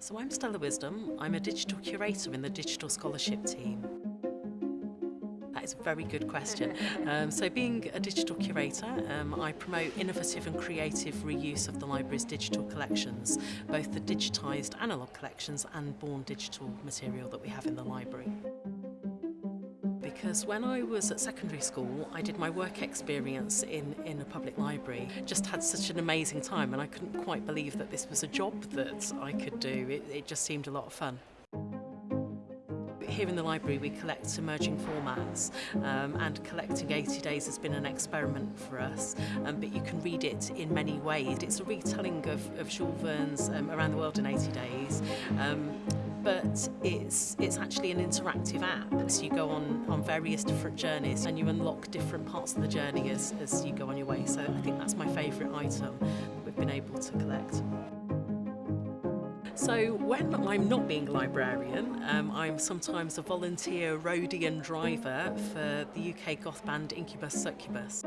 So I'm Stella Wisdom. I'm a digital curator in the digital scholarship team. That is a very good question. Um, so being a digital curator, um, I promote innovative and creative reuse of the library's digital collections, both the digitised analogue collections and born digital material that we have in the library. Because when I was at secondary school, I did my work experience in, in a public library. Just had such an amazing time and I couldn't quite believe that this was a job that I could do. It, it just seemed a lot of fun. Here in the library we collect emerging formats um, and collecting 80 days has been an experiment for us um, but you can read it in many ways. It's a retelling of, of Jules Verne's um, Around the World in 80 Days um, but it's it's actually an interactive app. So you go on, on various different journeys and you unlock different parts of the journey as, as you go on your way. So I think that's my favourite item we've been able to collect. So when I'm not being a librarian, um, I'm sometimes a volunteer roadie and driver for the UK goth band Inkubus Sukkubus.